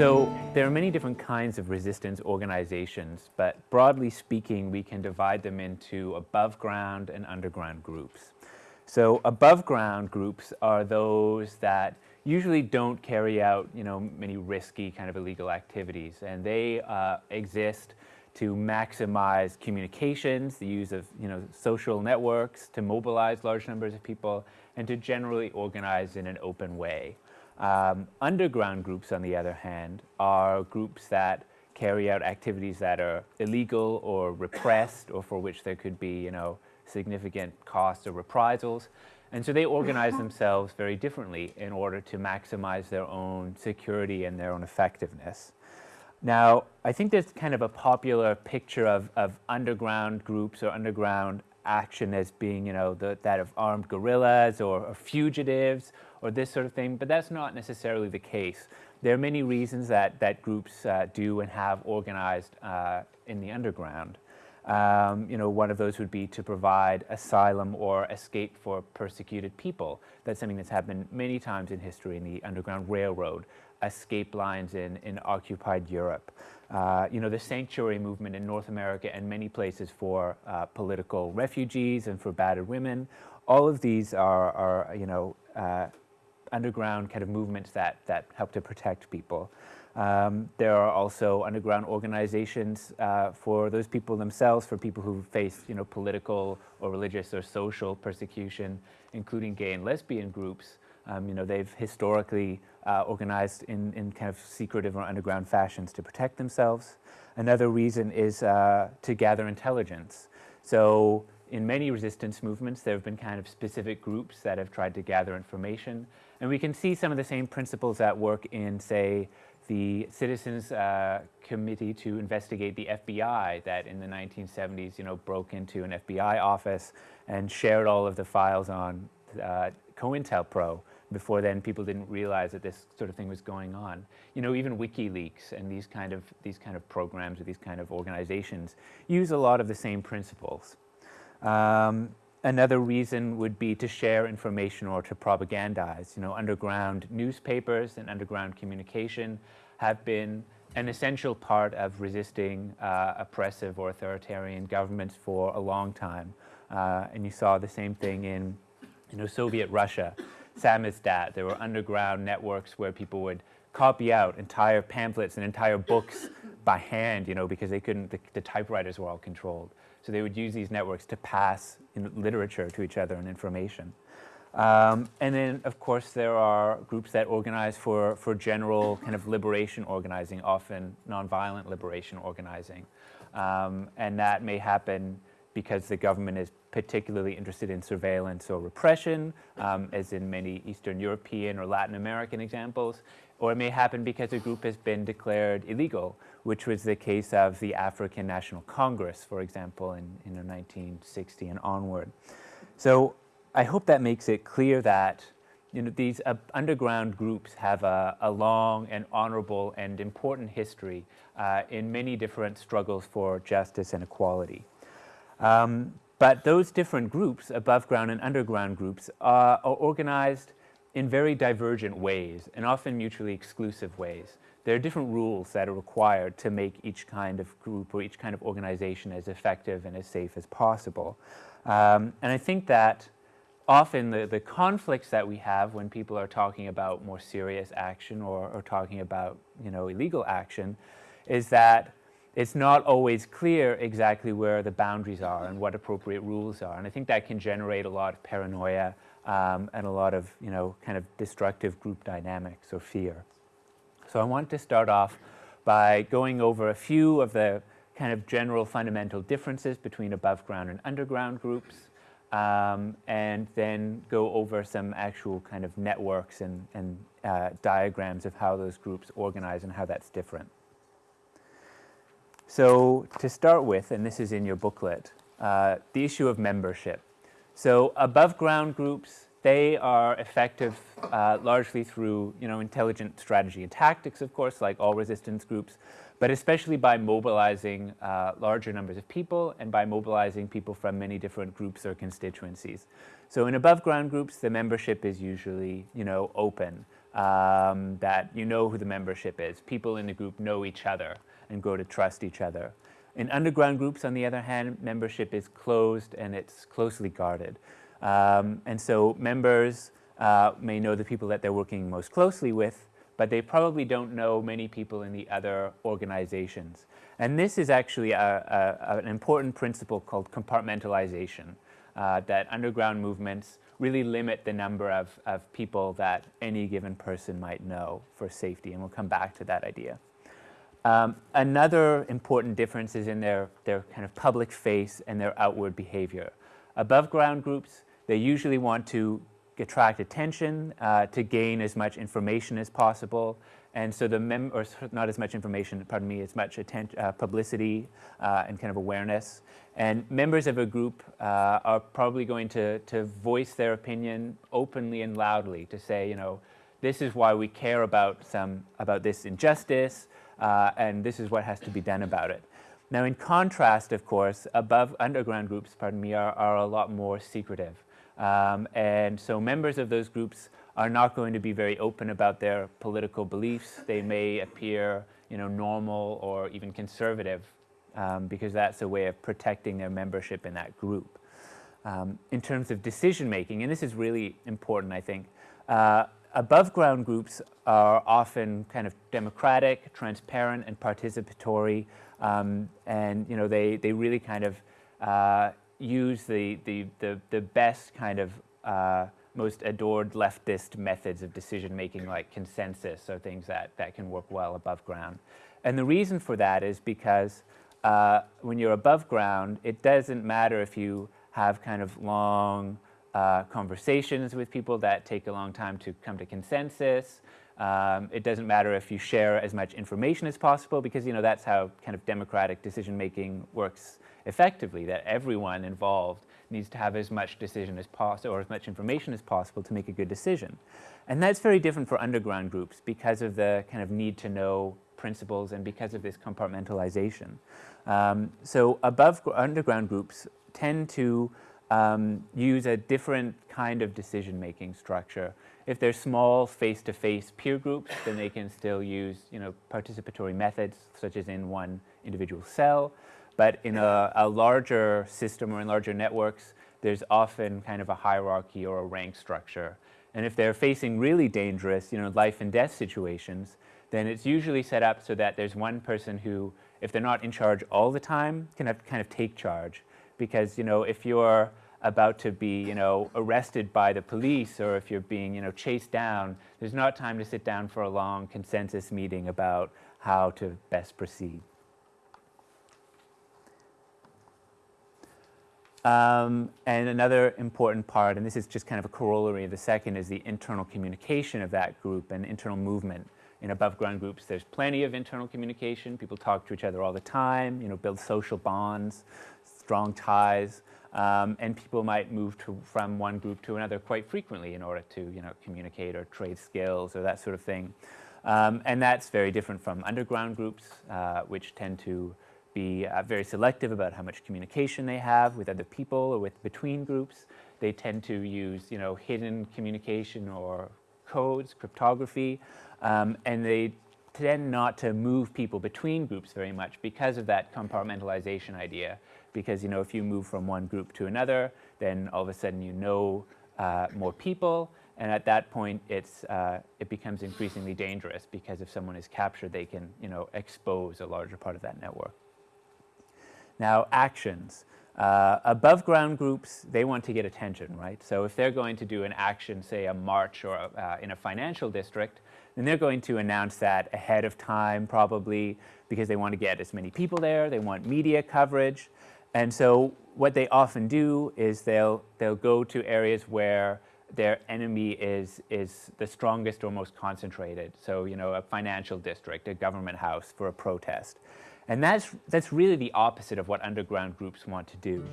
So there are many different kinds of resistance organizations, but broadly speaking, we can divide them into above ground and underground groups. So above ground groups are those that usually don't carry out, you know, many risky kind of illegal activities, and they uh, exist to maximize communications, the use of, you know, social networks to mobilize large numbers of people, and to generally organize in an open way. Um, underground groups, on the other hand, are groups that carry out activities that are illegal or repressed or for which there could be, you know, significant costs or reprisals. And so they organize themselves very differently in order to maximize their own security and their own effectiveness. Now, I think there's kind of a popular picture of, of underground groups or underground action as being, you know, the, that of armed guerrillas or, or, fugitives or this sort of thing, but that's not necessarily the case. There are many reasons that, that groups uh, do and have organized uh, in the underground. Um, you know, one of those would be to provide asylum or escape for persecuted people. That's something that's happened many times in history in the Underground Railroad, escape lines in, in occupied Europe. Uh, you know, the sanctuary movement in North America and many places for uh, political refugees and for battered women. All of these are, are you know, uh, underground kind of movements that, that help to protect people. Um, there are also underground organizations uh, for those people themselves, for people who face, you know, political or religious or social persecution, including gay and lesbian groups. Um, you know, they've historically uh, organized in, in kind of secretive or underground fashions to protect themselves. Another reason is uh, to gather intelligence. So in many resistance movements, there have been kind of specific groups that have tried to gather information. And we can see some of the same principles at work in, say, the Citizens uh, Committee to investigate the FBI that in the 1970s, you know, broke into an FBI office and shared all of the files on uh, COINTELPRO. Before then, people didn't realize that this sort of thing was going on. You know, even WikiLeaks and these kind of, these kind of programs or these kind of organizations use a lot of the same principles. Um, another reason would be to share information or to propagandize. You know, underground newspapers and underground communication have been an essential part of resisting uh, oppressive or authoritarian governments for a long time. Uh, and you saw the same thing in you know, Soviet Russia, samizdat. There were underground networks where people would copy out entire pamphlets and entire books by hand, you know, because they couldn't, the, the typewriters were all controlled. So they would use these networks to pass literature to each other and information. Um, and then, of course, there are groups that organize for, for general kind of liberation organizing, often nonviolent liberation organizing. Um, and that may happen because the government is particularly interested in surveillance or repression, um, as in many Eastern European or Latin American examples, or it may happen because a group has been declared illegal, which was the case of the African National Congress, for example, in, in 1960 and onward. So I hope that makes it clear that you know, these uh, underground groups have a, a, long and honorable and important history uh, in many different struggles for justice and equality. Um, but those different groups, above ground and underground groups, uh, are organized in very divergent ways and often mutually exclusive ways. There are different rules that are required to make each kind of group or each kind of organization as effective and as safe as possible. Um, and I think that often the, the conflicts that we have when people are talking about more serious action or, or talking about you know, illegal action is that it's not always clear exactly where the boundaries are and what appropriate rules are. And I think that can generate a lot of paranoia um, and a lot of, you know, kind of destructive group dynamics or fear. So I want to start off by going over a few of the kind of general fundamental differences between above ground and underground groups, um, and then go over some actual kind of networks and, and uh, diagrams of how those groups organize and how that's different. So to start with, and this is in your booklet, uh, the issue of membership. So above ground groups, they are effective uh, largely through you know, intelligent strategy and tactics, of course, like all resistance groups, but especially by mobilizing uh, larger numbers of people and by mobilizing people from many different groups or constituencies. So in above ground groups, the membership is usually you know, open. um, that you know who the membership is. People in the group know each other and grow to trust each other. In underground groups, on the other hand, membership is closed and it's closely guarded. Um, and so members uh, may know the people that they're working most closely with, but they probably don't know many people in the other organizations. And this is actually a, a, an important principle called compartmentalization, uh, that underground movements really limit the number of, of people that any given person might know for safety, and we'll come back to that idea. Um, another important difference is in their, their kind of public face and their outward behavior. Above ground groups, they usually want to attract attention, uh, to gain as much information as possible, and so the mem or not as much information, pardon me, as much uh, publicity uh, and kind of awareness. And members of a group uh, are probably going to, to voice their opinion openly and loudly to say, you know, this is why we care about some about this injustice, uh, and this is what has to be done about it. Now, in contrast, of course, above underground groups, pardon me, are, are a lot more secretive. Um, and so members of those groups are not going to be very open about their political beliefs. They may appear, you know, normal or even conservative um, because that's a way of protecting their membership in that group. Um, in terms of decision making, and this is really important, I think, uh, above ground groups are often kind of democratic, transparent, and participatory, um, and you know they they really kind of uh, use the, the the the best kind of uh, most adored leftist methods of decision making like consensus or things that, that can work well above ground. And the reason for that is because uh, when you're above ground, it doesn't matter if you have kind of long uh, conversations with people that take a long time to come to consensus. Um, it doesn't matter if you share as much information as possible because you know that's how kind of democratic decision making works effectively, that everyone involved needs to have as much decision as possible or as much information as possible to make a good decision. And that's very different for underground groups because of the kind of need to know principles and because of this compartmentalization. Um, so above underground groups tend to um, use a different kind of decision-making structure. If they're small face-to-face -face peer groups, then they can still use you know, participatory methods, such as in one individual cell. But in a, a larger system or in larger networks, there's often kind of a hierarchy or a rank structure. And if they're facing really dangerous, you know, life and death situations, then it's usually set up so that there's one person who, if they're not in charge all the time, can have kind of take charge. Because, you know, if you're about to be, you know, arrested by the police or if you're being, you know, chased down, there's not time to sit down for a long consensus meeting about how to best proceed. Um, and another important part, and this is just kind of a corollary of the second, is the internal communication of that group and internal movement. In above ground groups, there's plenty of internal communication. People talk to each other all the time, you know, build social bonds, strong ties. Um, and people might move to, from one group to another quite frequently in order to, you know, communicate or trade skills or that sort of thing. Um, and that's very different from underground groups, uh, which tend to be uh, very selective about how much communication they have with other people or with between groups. They tend to use, you know, hidden communication or codes, cryptography, um, and they tend not to move people between groups very much because of that compartmentalization idea. Because, you know, if you move from one group to another, then all of a sudden you know uh, more people, and at that point, it's, uh, it becomes increasingly dangerous because if someone is captured, they can, you know, expose a larger part of that network. Now, actions. Uh, above ground groups, they want to get attention, right? So if they're going to do an action, say a march or uh, in a financial district, then they're going to announce that ahead of time probably because they want to get as many people there, they want media coverage. And so what they often do is they'll, they'll go to areas where their enemy is, is the strongest or most concentrated. So, you know, a financial district, a government house for a protest. And that's, that's really the opposite of what underground groups want to do.